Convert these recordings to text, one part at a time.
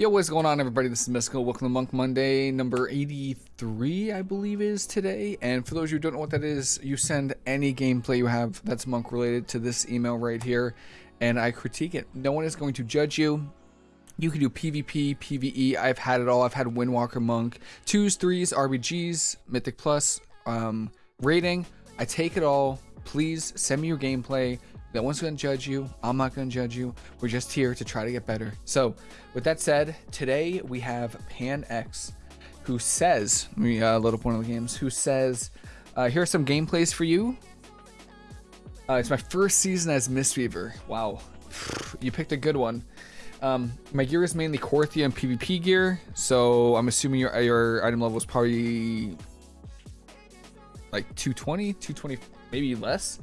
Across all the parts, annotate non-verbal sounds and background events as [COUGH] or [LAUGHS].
Yo, what's going on, everybody? This is Mystical. Welcome to Monk Monday, number 83, I believe, is today. And for those who don't know what that is, you send any gameplay you have that's Monk related to this email right here, and I critique it. No one is going to judge you. You can do PvP, PvE. I've had it all. I've had Windwalker Monk, twos, threes, RBGs, Mythic Plus, um, rating. I take it all. Please send me your gameplay. No one's going to judge you. I'm not going to judge you. We're just here to try to get better. So, with that said, today we have Pan X, who says, let me uh, load up one of the games, who says, uh, here are some gameplays for you. Uh, it's my first season as Mistweaver. Wow. [SIGHS] You picked a good one. Um, my gear is mainly Korthia and PvP gear, so I'm assuming your, your item level is probably like 220, 220, maybe less.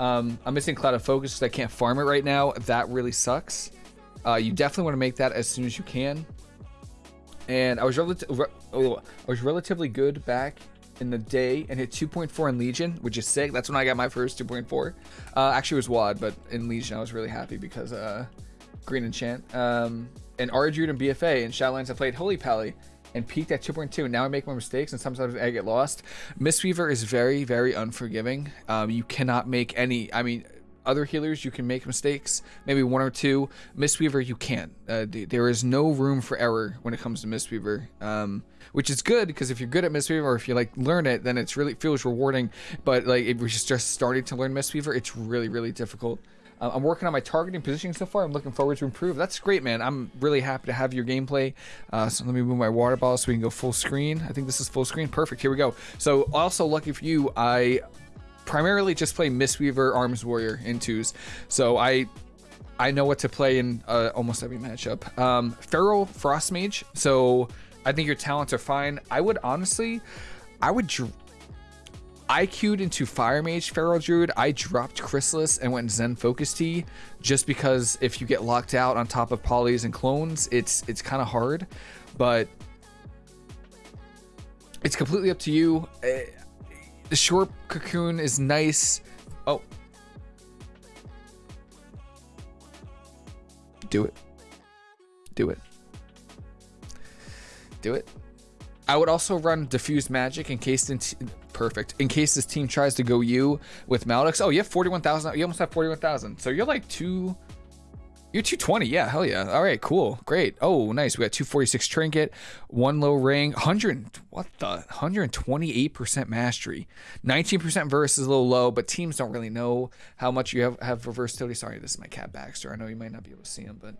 Um, I'm missing Clouded Focus because I can't farm it right now. That really sucks. Uh, you definitely want to make that as soon as you can. And I was, re oh, I was relatively good back in the day and hit 2.4 in Legion, which is sick. That's when I got my first 2.4. Uh, actually, it was WoD, but in Legion, I was really happy because uh, Green Enchant. Um, and Ardude and BFA and Shadowlands, I played Holy Pally and peaked at 2.2. Now I make more mistakes and sometimes I get lost. Mistweaver is very, very unforgiving. Um, you cannot make any, I mean, other healers you can make mistakes, maybe one or two. Mistweaver you can't. Uh, there is no room for error when it comes to Mistweaver, um, which is good because if you're good at Mistweaver or if you like learn it, then it's really feels rewarding. But like if you're just starting to learn Mistweaver, it's really really difficult. I'm working on my targeting positioning so far. I'm looking forward to improve. That's great, man. I'm really happy to have your gameplay. Uh, so let me move my water bottle so we can go full screen. I think this is full screen. Perfect. Here we go. So also lucky for you, I primarily just play Mistweaver Arms Warrior in twos. So I I know what to play in uh, almost every matchup. Um, Feral Frost Mage. So I think your talents are fine. I would honestly, I would I queued into Fire Mage Feral Druid. I dropped Chrysalis and went Zen Focus Tea just because if you get locked out on top of polys and clones, it's it's kind of hard. But it's completely up to you. Uh, the short cocoon is nice. Oh. Do it. Do it. Do it. I would also run diffused magic in case perfect in case this team tries to go you with Maldex. Oh, you have 41,000. You almost have 41,000. So you're like two. You're 220. Yeah, hell yeah. All right, cool. Great. Oh, nice. We got 246 trinket, one low ring, 100. What the? 128% mastery. 19% verse is a little low, but teams don't really know how much you have, have for versatility. Sorry, this is my cat Baxter. I know you might not be able to see him, but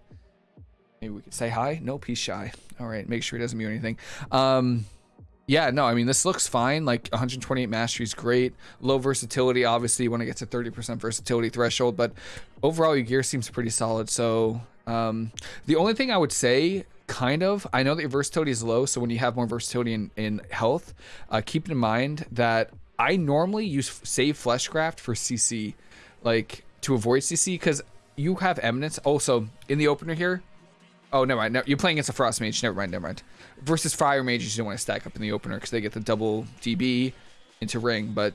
maybe we could say hi. Nope, he's shy. All right, make sure he doesn't mute anything. Um, yeah, no, I mean, this looks fine. Like 128 mastery is great. Low versatility, obviously, when it gets to 30% versatility threshold, but overall, your gear seems pretty solid. So, um, the only thing I would say, kind of, I know that your versatility is low, so when you have more versatility in, in health, uh, keep in mind that I normally use save fleshcraft for CC, like to avoid CC, because you have eminence. Also, in the opener here, Oh, never mind. No, you're playing against a Frost Mage. Never mind, never mind. Versus Fire Mages, you don't want to stack up in the opener because they get the double DB into ring. But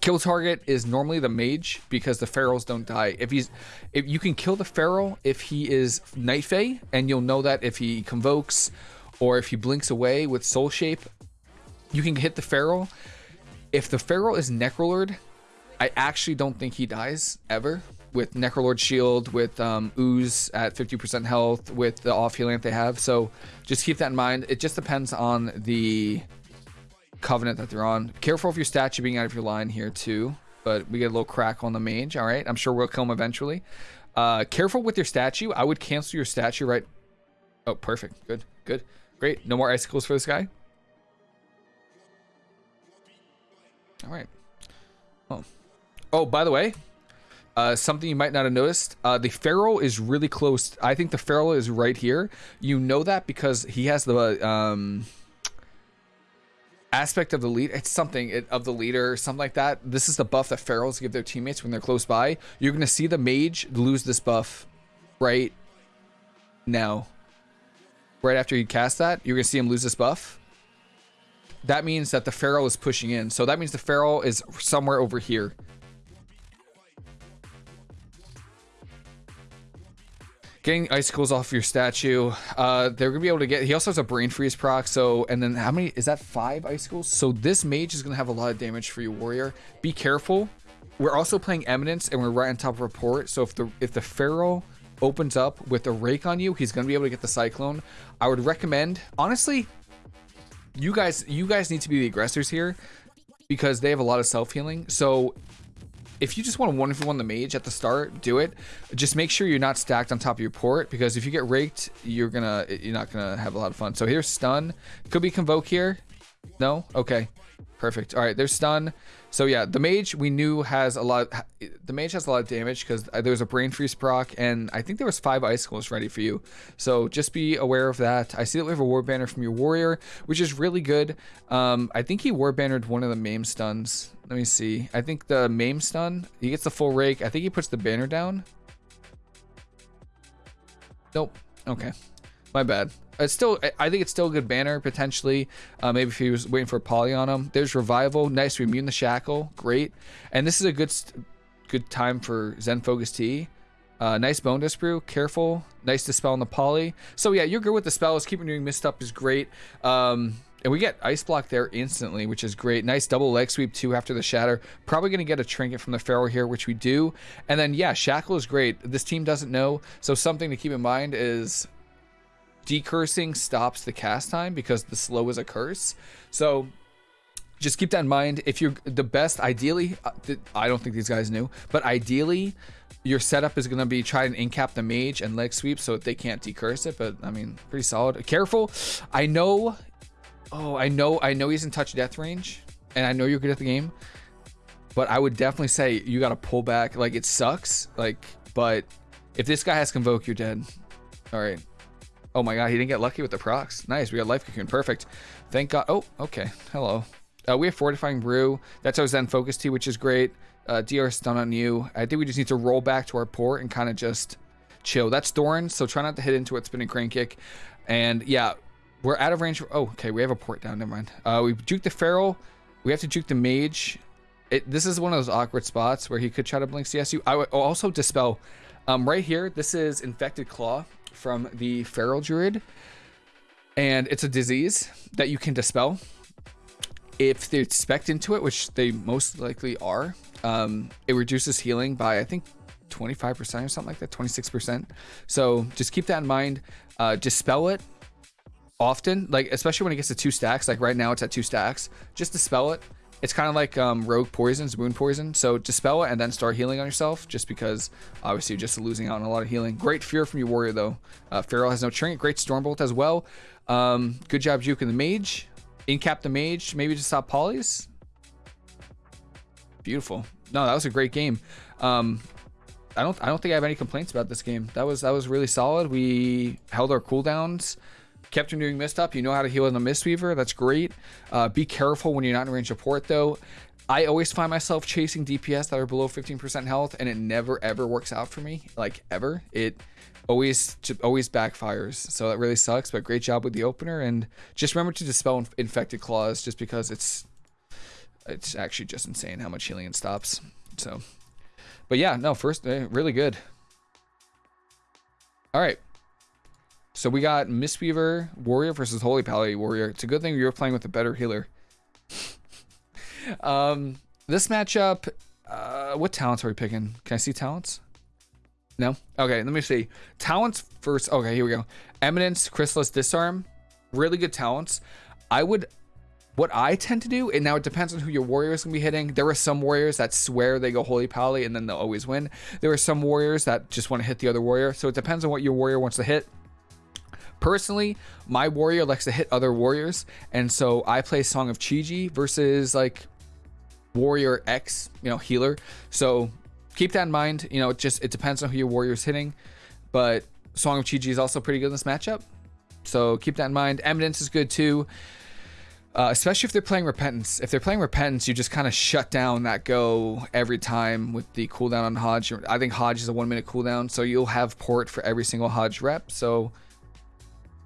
kill target is normally the Mage because the Ferals don't die. If he's, if you can kill the Feral if he is Night Fae, and you'll know that if he convokes or if he blinks away with Soul Shape, you can hit the Feral. If the Feral is Necrolord, I actually don't think he dies ever with Necrolord Shield, with um, Ooze at 50% health, with the off healing that they have. So just keep that in mind. It just depends on the Covenant that they're on. Careful of your statue being out of your line here too. But we get a little crack on the mage. All right, I'm sure we'll kill him eventually. Uh, careful with your statue. I would cancel your statue right. Oh, perfect. Good, good, great. No more icicles for this guy. All right. Oh, oh, by the way, uh, something you might not have noticed, uh, the Feral is really close. I think the Feral is right here. You know that because he has the um, aspect of the lead. It's something of the leader something like that. This is the buff that Ferals give their teammates when they're close by. You're going to see the Mage lose this buff right now. Right after you cast that, you're going to see him lose this buff. That means that the Feral is pushing in. So that means the Feral is somewhere over here. Getting icicles off your statue. Uh, they're gonna be able to get. He also has a brain freeze proc. So, and then how many is that? Five icicles. So this mage is gonna have a lot of damage for you, warrior. Be careful. We're also playing eminence, and we're right on top of report. So if the if the feral opens up with a rake on you, he's gonna be able to get the cyclone. I would recommend, honestly, you guys you guys need to be the aggressors here because they have a lot of self healing. So if you just want to one one the mage at the start, do it. Just make sure you're not stacked on top of your port because if you get raked, you're gonna you're not gonna have a lot of fun. So here's stun. Could be convoke here. No? Okay. Perfect. All right, there's stun. So yeah, the mage we knew has a lot. The mage has a lot of damage because there was a brain freeze proc, and I think there was five icicles ready for you. So just be aware of that. I see that we have a war banner from your warrior, which is really good. Um, I think he war bannered one of the maim stuns. Let me see. I think the maim stun. He gets the full rake. I think he puts the banner down. Nope. Okay. My bad. It's still, I think it's still a good banner potentially. Uh, maybe if he was waiting for a poly on him. There's revival. Nice. We immune the shackle. Great. And this is a good, good time for Zen Focus Tea. Uh, nice bone dust brew. Careful. Nice dispel on the poly. So yeah, you're good with the spells. Keeping doing mist up is great. Um, and we get ice block there instantly, which is great. Nice double leg sweep too after the shatter. Probably going to get a trinket from the Feral here, which we do. And then yeah, shackle is great. This team doesn't know, so something to keep in mind is decursing stops the cast time because the slow is a curse. So just keep that in mind. If you're the best, ideally, uh, I don't think these guys knew, but ideally, your setup is going to be try and incap the mage and leg sweep so they can't decurse it. But I mean, pretty solid. Careful. I know. Oh, I know. I know he's in touch death range, and I know you're good at the game. But I would definitely say you got to pull back. Like it sucks. Like, but if this guy has convoke, you're dead. All right. Oh my god, he didn't get lucky with the procs. Nice, we got life cocoon. Perfect. Thank god. Oh, okay. Hello. Uh, we have fortifying brew. That's our Zen focus tea, which is great. Uh, DR stun on you. I think we just need to roll back to our port and kind of just chill. That's Thorn, so try not to hit into it. Spinning crane kick. And yeah, we're out of range. oh, okay, we have a port down. Never mind. Uh, we juke the feral. We have to juke the mage. It, this is one of those awkward spots where he could try to blink CSU. I would also dispel. Um, right here, this is infected claw from the Feral Druid. And it's a disease that you can dispel. If they're spec into it, which they most likely are, um, it reduces healing by, I think, 25% or something like that, 26%. So just keep that in mind. Uh, dispel it often, like especially when it gets to two stacks. Like right now, it's at two stacks. Just dispel it it's kind of like um, rogue poisons, wound poison. So dispel it and then start healing on yourself, just because obviously you're just losing out on a lot of healing. Great fear from your warrior though. Uh, Feral has no trinket. Great stormbolt as well. Um, good job juking the mage. Incap the mage, maybe to stop polys. Beautiful. No, that was a great game. Um, I don't I don't think I have any complaints about this game. That was that was really solid. We held our cooldowns kept him doing mist up. You know how to heal in the Mistweaver. That's great. Uh, be careful when you're not in range of port, though. I always find myself chasing DPS that are below 15% health, and it never ever works out for me. Like ever, it always always backfires. So that really sucks. But great job with the opener, and just remember to dispel infected claws, just because it's it's actually just insane how much healing it stops. So, but yeah, no, first uh, really good. All right, so we got Mistweaver Warrior versus Holy Pally Warrior. It's a good thing you were playing with a better healer. [LAUGHS] um, this matchup, uh, what talents are we picking? Can I see talents? No? Okay, let me see. Talents first. Okay, here we go. Eminence, Chrysalis, Disarm. Really good talents. I would what I tend to do, and now it depends on who your warrior is going to be hitting. There are some warriors that swear they go Holy Pally and then they'll always win. There are some warriors that just want to hit the other warrior. So it depends on what your warrior wants to hit. Personally, my warrior likes to hit other warriors, and so I play Song of Chi-Ji versus like warrior X, you know, healer. So keep that in mind. You know, it just it depends on who your warrior is hitting, but Song of Chi-Ji is also pretty good in this matchup. So keep that in mind. Eminence is good too. Uh, especially if they're playing Repentance. If they're playing Repentance, you just kind of shut down that go every time with the cooldown on Hodge. I think Hodge is a one minute cooldown, so you'll have port for every single Hodge rep. So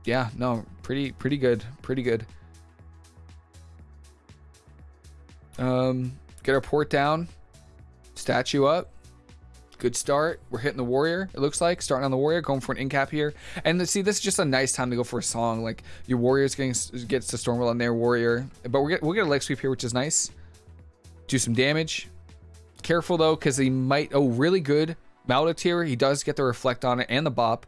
yeah, no, pretty pretty good, pretty good. Um, get our port down, statue up. Good start. We're hitting the warrior. It looks like starting on the warrior, going for an in cap here. And see, this is just a nice time to go for a song. Like your warrior's getting gets to Stormbolt on their warrior, but we'll get we'll get a leg sweep here, which is nice. Do some damage. Careful though, because he might. Oh, really good. Maledict He does get the reflect on it and the bop.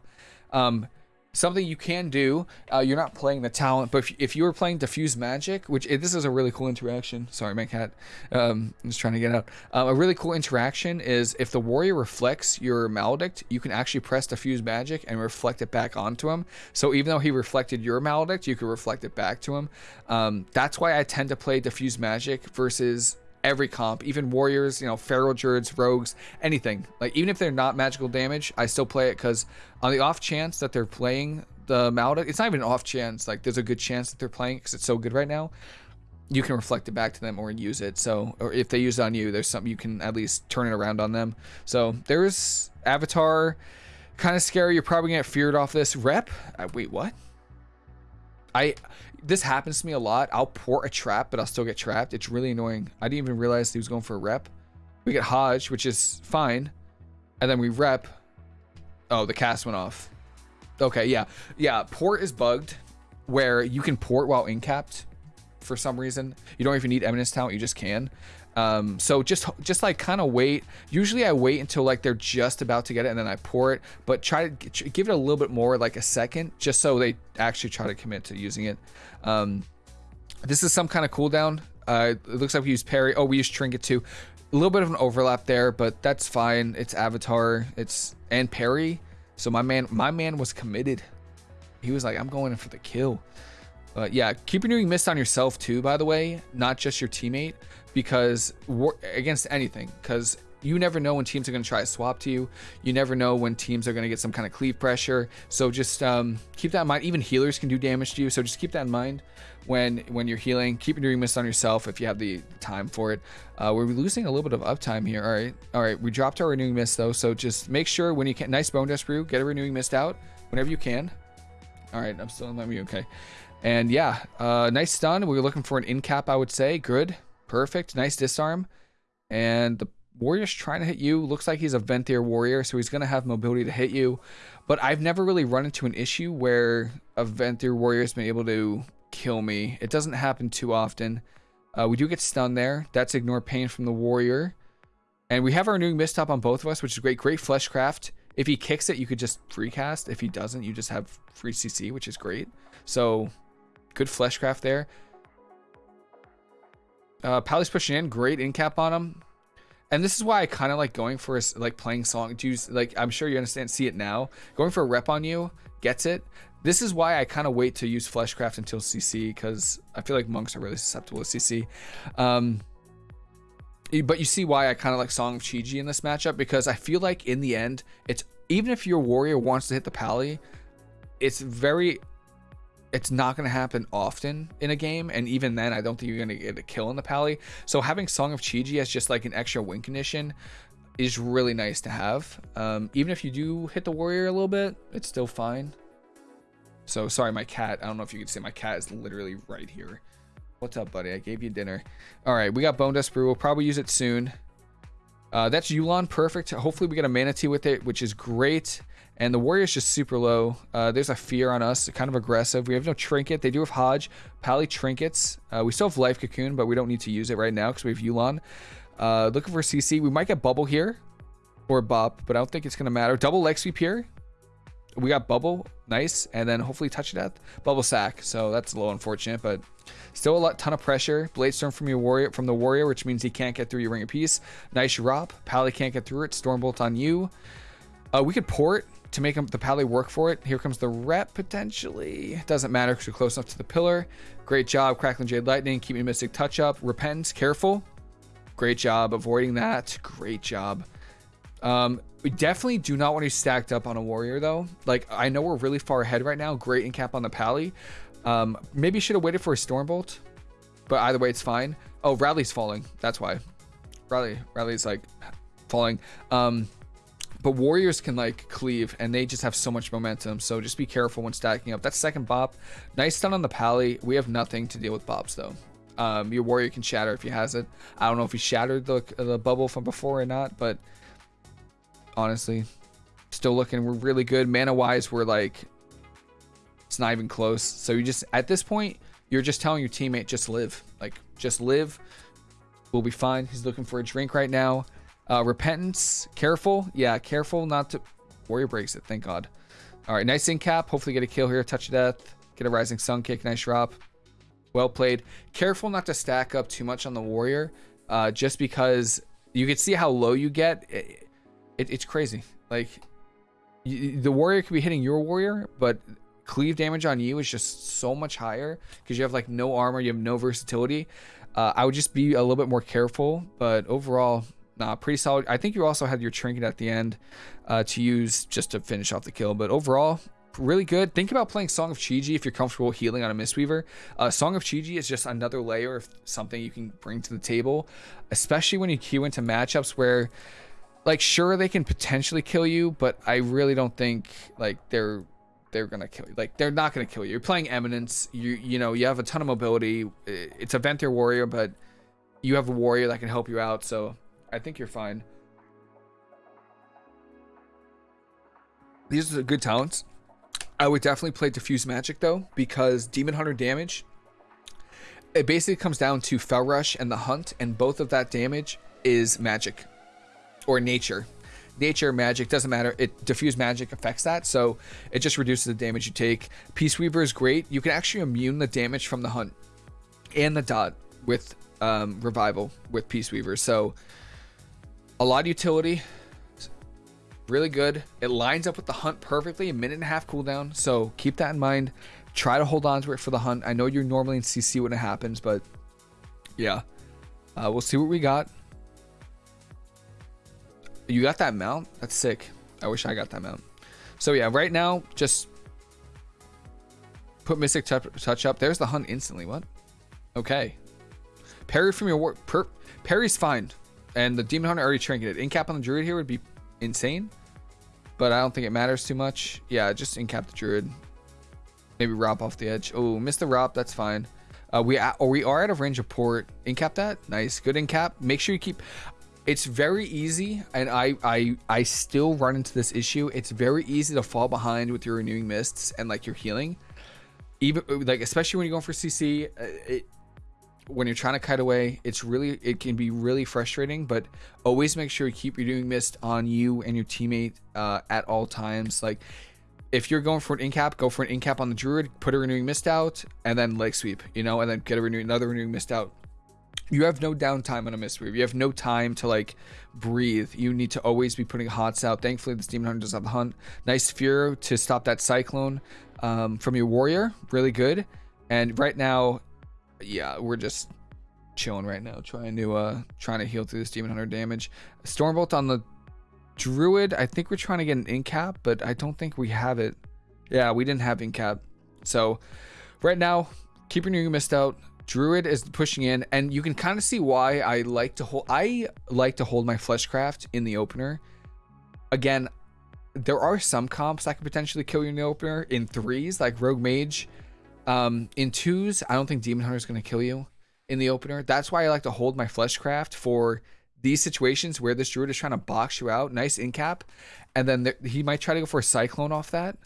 Um, something you can do uh, you're not playing the talent but if, if you were playing diffuse magic which eh, this is a really cool interaction. Sorry my cat um, i'm just trying to get out. Uh, a really cool interaction is if the warrior reflects your maledict you can actually press diffuse magic and reflect it back onto him. So even though he reflected your maledict you can reflect it back to him. Um, that's why i tend to play diffuse magic versus every comp, even warriors, you know, feral druids, rogues, anything. Like even if they're not magical damage, I still play it because on the off chance that they're playing the Malda, it's not even an off chance. Like there's a good chance that they're playing because it's so good right now. You can reflect it back to them or use it. So, or if they use it on you, there's something you can at least turn it around on them. So there's Avatar, kind of scary. You're probably gonna get feared off this rep. Uh, wait, what? I this happens to me a lot. I'll port a trap, but I'll still get trapped. It's really annoying. I didn't even realize he was going for a rep. We get Hodge, which is fine. And then we rep. Oh, the cast went off. Okay, yeah. Yeah, port is bugged where you can port while incapped for some reason. You don't even need Eminence Talent, you just can. Um, so just just like kind of wait. Usually I wait until like they're just about to get it and then I pour it. But try to give it a little bit more, like a second, just so they actually try to commit to using it. Um, this is some kind of cooldown. Uh, it looks like we use parry. Oh, we use trinket too. A little bit of an overlap there, but that's fine. It's avatar. It's and parry. So my man, my man was committed. He was like, I'm going in for the kill. But yeah, keep renewing mist on yourself too, by the way, not just your teammate because against anything because you never know when teams are going to try to swap to you. You never know when teams are going to get some kind of cleave pressure. So just um, keep that in mind. Even healers can do damage to you. So just keep that in mind when when you're healing. Keep doing mist on yourself if you have the time for it. Uh, we're losing a little bit of uptime here. All right. All right. We dropped our renewing mist though. So just make sure when you can, nice bone dust brew, get a renewing mist out whenever you can. All right. I'm still in my mute. Okay. And yeah, uh, nice stun. We were looking for an in cap, I would say. Good. Perfect. Nice disarm. And the warrior's trying to hit you. Looks like he's a Venthyr warrior, so he's going to have mobility to hit you. But I've never really run into an issue where a Venthyr warrior has been able to kill me. It doesn't happen too often. Uh, we do get stunned there. That's ignore pain from the warrior. And we have our new mist up on both of us, which is great. Great fleshcraft. If he kicks it, you could just free cast. If he doesn't, you just have free CC, which is great. So good fleshcraft there. Uh, Pally's pushing in, great in cap on him. And this is why I kind of like going for a, like playing song. Do like I'm sure you understand, see it now. Going for a rep on you gets it. This is why I kind of wait to use Fleshcraft until CC because I feel like monks are really susceptible to CC. Um, but you see why I kind of like Song of Chi-Ji in this matchup because I feel like in the end, it's even if your warrior wants to hit the pally, it's very it's not going to happen often in a game and even then i don't think you're going to get a kill in the pally. So having song of chi-ji as just like an extra win condition is really nice to have. Um, even if you do hit the warrior a little bit it's still fine. So sorry my cat. I don't know if you can see my cat is literally right here. What's up buddy? I gave you dinner. All right we got bone dust brew. We'll probably use it soon. Uh, that's Yu'lon, perfect. Hopefully we get a Mana Tea with it, which is great. And the Warrior's just super low. Uh, there's a fear on us, kind of aggressive. We have no Trinket. They do have Hodge. Pally Trinkets. Uh, we still have Life Cocoon, but we don't need to use it right now because we have Yu'lon. Uh, looking for CC. We might get Bubble here or Bop, but I don't think it's going to matter. Double Leg Sweep here. We got Bubble. Nice. And then hopefully Touch Death. Bubble Sack. So that's a little unfortunate, but Still a lot, ton of pressure. Blade Storm from your warrior, from the warrior, which means he can't get through your Ring of Peace. Nice drop. Pally can't get through it. Stormbolt on you. Uh, we could port to make the Pally work for it. Here comes the rep potentially. Doesn't matter because you're close enough to the pillar. Great job, Crackling Jade Lightning, keeping Mystic Touch up. Repent, careful. Great job avoiding that. Great job. Um, we definitely do not want to be stacked up on a warrior though. Like I know we're really far ahead right now. Great in cap on the pally, um, maybe should have waited for a Stormbolt, but either way, it's fine. Oh, Radley's falling. That's why. Radley, Radley's like falling. Um, but warriors can like cleave and they just have so much momentum. So just be careful when stacking up. That second bop. Nice stun on the pally. We have nothing to deal with bops though. Um, your warrior can shatter if he has it. I don't know if he shattered the, the bubble from before or not, but honestly. Still looking we're really good. Mana wise, we're like it's not even close. So you just at this point, you're just telling your teammate just live. Like just live. We'll be fine. He's looking for a drink right now. Uh, repentance, careful. Yeah, careful not to. Warrior breaks it. Thank God. All right, nice in cap. Hopefully get a kill here. Touch of death. Get a rising sun kick. Nice drop. Well played. Careful not to stack up too much on the warrior, uh, just because you can see how low you get. It, it, it's crazy. Like the warrior could be hitting your warrior, but cleave damage on you is just so much higher because you have like no armor, you have no versatility. Uh, I would just be a little bit more careful, but overall, nah, pretty solid. I think you also had your trinket at the end uh, to use just to finish off the kill, but overall, really good. Think about playing Song of Chi-Ji if you're comfortable healing on a Mistweaver. Uh, Song of Chi-Ji is just another layer of something you can bring to the table, especially when you queue into matchups where, like, sure they can potentially kill you, but I really don't think like they're they're gonna kill you. Like they're not gonna kill you. You're playing Eminence. You you know you have a ton of mobility. It's a Venthyr warrior, but you have a warrior that can help you out. So I think you're fine. These are good talents. I would definitely play Diffuse Magic though, because Demon Hunter damage, it basically comes down to Fel Rush and the Hunt, and both of that damage is magic or nature. Nature, magic, doesn't matter. It Diffuse Magic affects that, so it just reduces the damage you take. Peace Weaver is great. You can actually immune the damage from the Hunt and the Dot with um, Revival with Peace Weaver. So a lot of utility really good. It lines up with the hunt perfectly, a minute and a half cooldown. So keep that in mind. Try to hold on to it for the hunt. I know you're normally in CC when it happens, but yeah. Uh, we'll see what we got. You got that mount? That's sick. I wish I got that mount. So yeah, right now, just put Mystic Touch up. There's the hunt instantly. What? Okay. Parry from your war. Per Parry's fine. And the Demon Hunter already trinketed. In cap on the Druid here would be insane. But I don't think it matters too much. Yeah, just incap the Druid. Maybe Rop off the edge. Oh, missed the Rop. That's fine. Uh, we, or we are out of range of port. Incap that. Nice. Good incap. Make sure you keep... It's very easy, and I, I, I still run into this issue. It's very easy to fall behind with your renewing mists and like your healing. Even like, especially when you're going for CC, uh, it, when you're trying to kite away, it's really it can be really frustrating. But always make sure you keep your renewing mist on you and your teammate uh, at all times. Like if you're going for an incap, go for an incap on the druid, put a renewing mist out, and then leg sweep, you know, and then get a renewing another renewing mist out. You have no downtime on a mist sweep. You have no time to like breathe. You need to always be putting hots out. Thankfully, this demon hunter does have the hunt. Nice fear to stop that cyclone um, from your warrior. Really good. And right now, yeah, we're just chilling right now, trying to uh trying to heal through this demon hunter damage. Stormbolt on the druid. I think we're trying to get an incap, but I don't think we have it. Yeah, we didn't have incap. So right now, keeping you missed out. Druid is pushing in, and you can kind of see why I like to hold. I like to hold my fleshcraft in the opener. Again, there are some comps that could potentially kill you in the opener in threes, like Rogue Mage um, in twos, I don't think Demon Hunter is going to kill you in the opener. That's why I like to hold my Fleshcraft for these situations where this Druid is trying to box you out. Nice in cap. And then there, he might try to go for a Cyclone off that.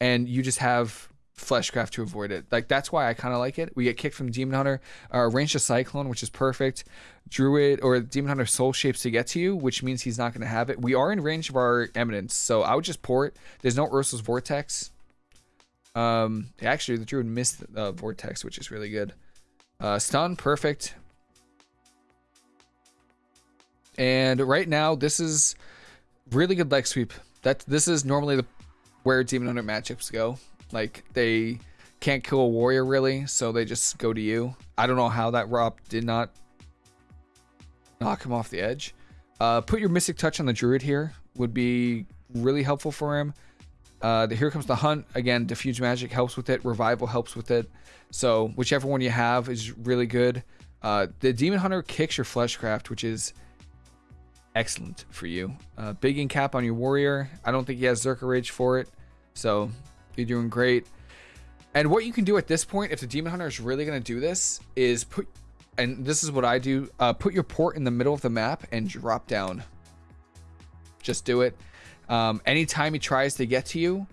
And you just have Fleshcraft to avoid it. Like, that's why I kind of like it. We get kicked from Demon Hunter, uh, range to Cyclone, which is perfect. Druid or Demon Hunter soul shapes to get to you, which means he's not going to have it. We are in range of our Eminence, so I would just port. There's no Ursol's Vortex. Um, actually, the druid missed the vortex, which is really good. Uh, stun, perfect. And right now, this is really good leg sweep. That this is normally the where Demon Hunter matchups go. Like they can't kill a warrior really, so they just go to you. I don't know how that Rob did not knock him off the edge. Uh, put your Mystic Touch on the Druid here would be really helpful for him. Uh, the, here comes the hunt again. Diffuse magic helps with it. Revival helps with it. So whichever one you have is really good. Uh, the demon hunter kicks your fleshcraft, which is excellent for you. Uh, big in cap on your warrior. I don't think he has Zerker Rage for it, so you're doing great. And what you can do at this point, if the demon hunter is really going to do this, is put, and this is what I do, uh, put your port in the middle of the map and drop down just do it. Um, anytime he tries to get to you,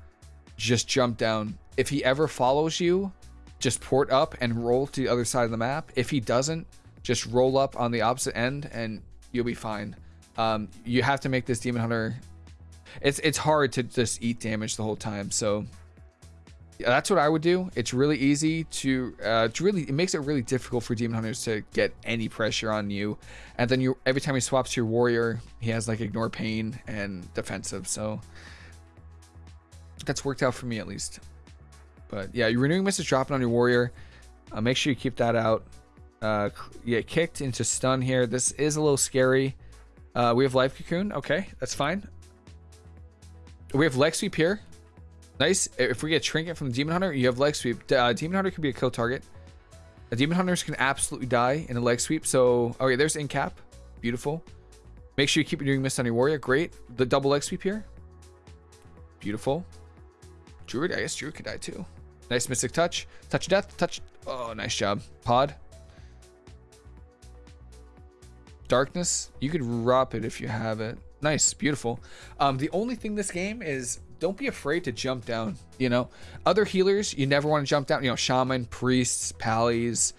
just jump down. If he ever follows you, just port up and roll to the other side of the map. If he doesn't, just roll up on the opposite end and you'll be fine. Um, you have to make this demon hunter. It's it's hard to just eat damage the whole time. So that's what I would do. It's really easy to uh, to really it makes it really difficult for demon hunters to get any pressure on you. And then you every time he swaps your warrior, he has like ignore pain and defensive. So that's worked out for me at least. But yeah, your renewing mist is dropping on your warrior. Uh, make sure you keep that out. Uh, yeah, kicked into stun here. This is a little scary. Uh, we have life cocoon. Okay, that's fine. We have leg sweep here. Nice. If we get trinket from the demon hunter, you have leg sweep. Uh, demon hunter can be a kill target. The demon hunters can absolutely die in a leg sweep. So, okay, there's in cap. Beautiful. Make sure you keep doing mist on your warrior. Great. The double leg sweep here. Beautiful. Druid, I guess Druid could die too. Nice mystic touch. Touch death. Touch. Oh, nice job. Pod. Darkness. You could drop it if you have it. Nice. Beautiful. Um, the only thing this game is don't be afraid to jump down. You know, other healers, you never want to jump down. You know, shaman, priests, pallies,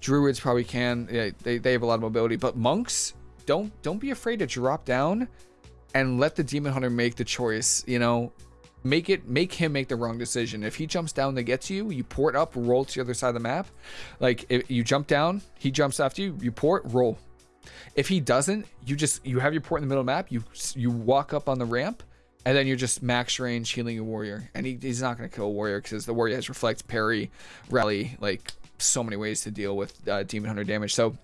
druids probably can. Yeah, they, they have a lot of mobility. But monks, don't don't be afraid to drop down and let the demon hunter make the choice. You know, make it make him make the wrong decision if he jumps down to get to you you port up roll to the other side of the map like if you jump down he jumps after you you port roll if he doesn't you just you have your port in the middle the map you you walk up on the ramp and then you're just max range healing a warrior and he, he's not going to kill a warrior because the warrior has reflect parry rally like so many ways to deal with uh, demon hunter damage so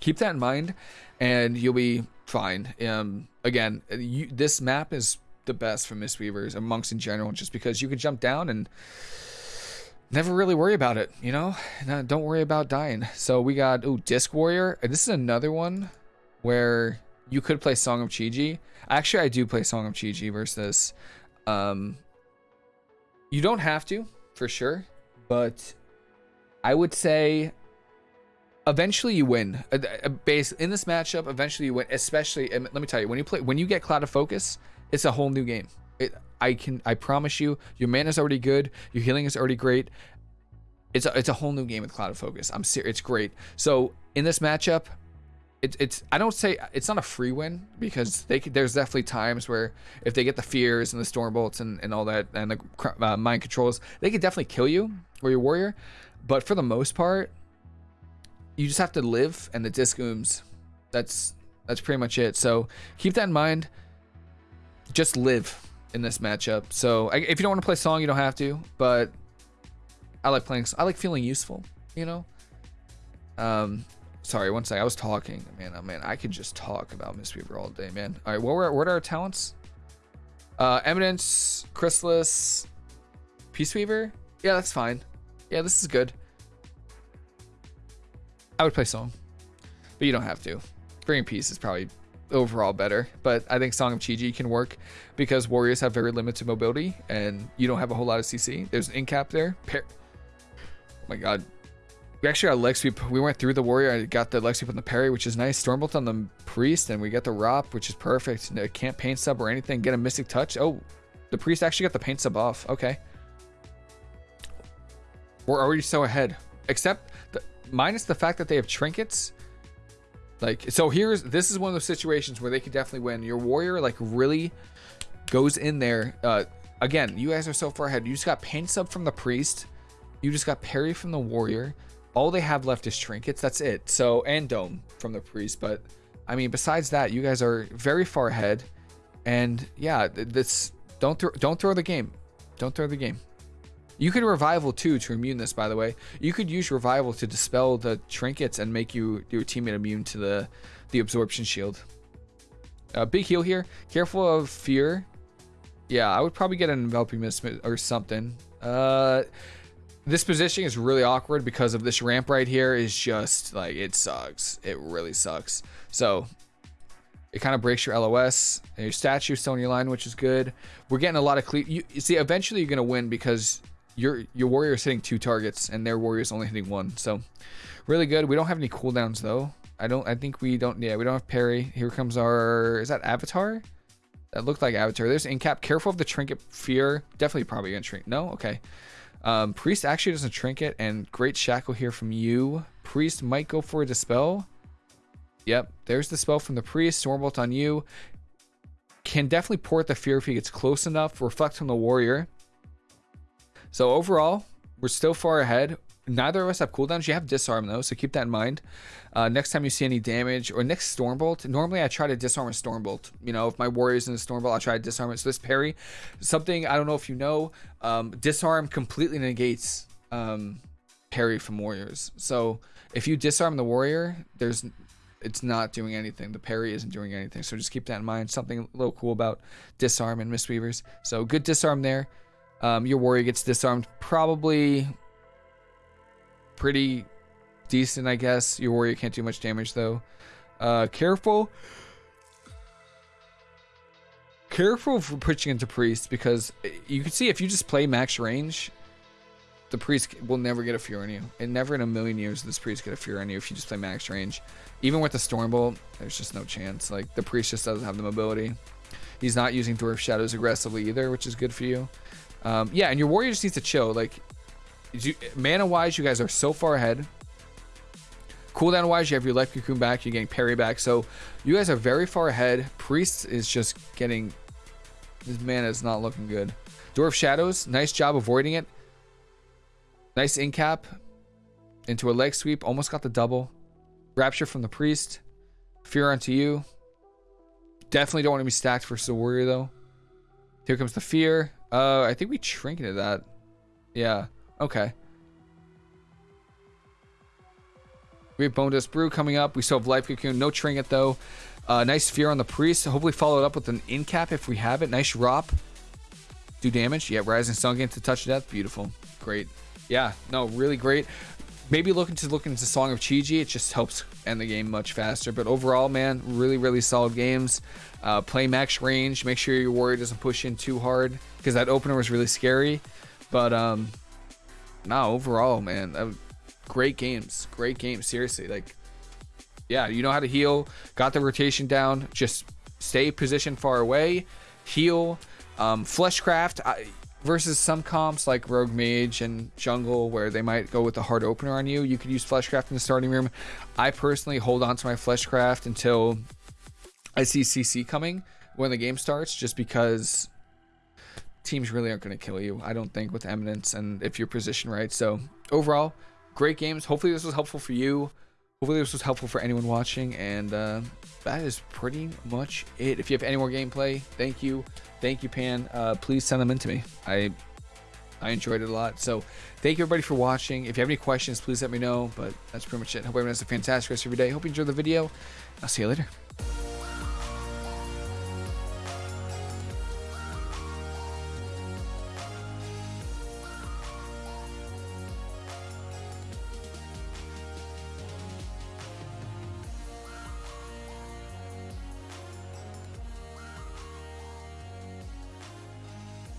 keep that in mind and you'll be fine um again you, this map is the best for Mistweavers and monks in general, just because you can jump down and never really worry about it, you know? No, don't worry about dying. So we got, oh, Disc Warrior. This is another one where you could play Song of Chi-Ji. Actually, I do play Song of Chi-Ji versus this. Um, you don't have to, for sure, but I would say eventually you win. Uh, uh, base in this matchup, eventually you win. Especially, let me tell you, when you play, when you get Clouded Focus, it's a whole new game. It, I can I promise you, your mana is already good, your healing is already great. It's a, it's a whole new game with Clouded Focus. I'm serious, it's great. So in this matchup, it, it's I don't say it's not a free win because they could, there's definitely times where if they get the fears and the storm bolts and, and all that and the uh, mind controls, they could definitely kill you or your warrior. But for the most part, you just have to live and the disc. That's that's pretty much it. So keep that in mind just live in this matchup. So I, if you don't want to play song, you don't have to. But I like playing. I like feeling useful. You know. Um, sorry, one second. I was talking, man. Oh man, I could just talk about Mistweaver all day, man. All right, what were what are our talents? Uh, Eminence, Chrysalis, Peaceweaver. Yeah, that's fine. Yeah, this is good. I would play song, but you don't have to. Bringing Peace is probably overall better. But I think Song of Chi-Ji can work because warriors have very limited mobility and you don't have a whole lot of CC. There's an in cap there. oh my god. We actually got leg sweep. We went through the warrior. I got the leg sweep on the parry, which is nice. Stormbolt on the priest, and we got the ROP, which is perfect. No, can't Pain Sup or anything. Get a mystic touch. Oh, the priest actually got the Pain Sup off. Okay. We're already so ahead. Except, the, minus the fact that they have trinkets, like, so here's, this is one of those situations where they could definitely win. Your warrior, like, really goes in there. Uh, again, you guys are so far ahead. You just got Pain Sup from the priest. You just got parry from the warrior. All they have left is trinkets. That's it. So, and dome from the priest. But, I mean, besides that, you guys are very far ahead. And, yeah, this, don't, th don't throw the game. Don't throw the game. You could revival too to immune this, by the way. You could use revival to dispel the trinkets and make you your teammate immune to the the absorption shield. Uh, big heal here. Careful of fear. Yeah, I would probably get an enveloping mist or something. Uh, this position is really awkward because of this ramp right here is just like it sucks. It really sucks. So it kind of breaks your LOS and your statue still in your line, which is good. We're getting a lot of cle you, you see, eventually you're gonna win because your your warrior is hitting two targets and their warrior is only hitting one. So really good. We don't have any cooldowns though. I don't. I think we don't. Yeah, we don't have parry. Here comes our. Is that Avatar? That looked like Avatar. There's Incap. Careful of the Trinket Fear. Definitely probably going to shrink. No? Okay. Um, Priest actually doesn't Trinket. And great Shackle here from you. Priest might go for a Dispel. Yep. There's the spell from the Priest. Stormbolt on you. Can definitely port the Fear if he gets close enough. Reflect on the Warrior. So overall, we're still far ahead. Neither of us have cooldowns. You have disarm though, so keep that in mind. Uh, next time you see any damage or next Stormbolt, normally I try to disarm a Stormbolt. You know, if my warrior's in a Stormbolt, I try to disarm it. So this parry, something I don't know if you know, um, disarm completely negates um, parry from warriors. So if you disarm the warrior, there's it's not doing anything. The parry isn't doing anything. So just keep that in mind. Something a little cool about disarm and Mistweavers. So good disarm there. Um, your warrior gets disarmed probably pretty decent, I guess. Your warrior can't do much damage, though. Uh, careful. Careful for pushing into priest, because you can see if you just play max range, the priest will never get a fear on you. And never in a million years this priest get a fear on you if you just play max range. Even with the Stormbolt, there's just no chance. Like, the priest just doesn't have the mobility. He's not using Dwarf Shadows aggressively either, which is good for you. Um, yeah, and your warrior just needs to chill. Like, you, mana wise, you guys are so far ahead. Cooldown wise, you have your Life Cocoon back, you're getting parry back. So you guys are very far ahead. Priest is just getting. His mana is not looking good. Dwarf Shadows, nice job avoiding it. Nice incap into a leg sweep. Almost got the double. Rapture from the Priest. Fear onto you. Definitely don't want to be stacked versus the Warrior, though. Here comes the Fear. Uh, I think we trinketed that. Yeah. Okay. We have Bone Brew coming up. We still have Life Cocoon. No Trinket, though. Uh, nice Fear on the Priest. Hopefully follow it up with an in cap if we have it. Nice Rop. Do damage. Yeah, Rising Sun again to touch death. Beautiful. Great. Yeah, no, really great. Maybe looking to look into Song of Chi-Ji. It just helps end the game much faster. But overall, man, really, really solid games. Uh, play max range. Make sure your warrior doesn't push in too hard because that opener was really scary. But um, no, overall, man, uh, great games. Great games. Seriously, like, yeah, you know how to heal. Got the rotation down. Just stay positioned far away. Heal. Um, Fleshcraft. I, versus some comps like Rogue Mage and Jungle where they might go with a hard opener on you. You could use Fleshcraft in the starting room. I personally hold on to my Fleshcraft until I see CC coming when the game starts just because teams really aren't going to kill you, I don't think, with Eminence and if you're positioned right. So overall, great games. Hopefully this was helpful for you. Hopefully this was helpful for anyone watching. And uh, that is pretty much it. If you have any more gameplay, thank you. Thank you, Pan. Uh, please send them in to me. I I enjoyed it a lot. So thank you everybody for watching. If you have any questions, please let me know. But that's pretty much it. Hope everyone has a fantastic rest of your day. Hope you enjoyed the video. I'll see you later.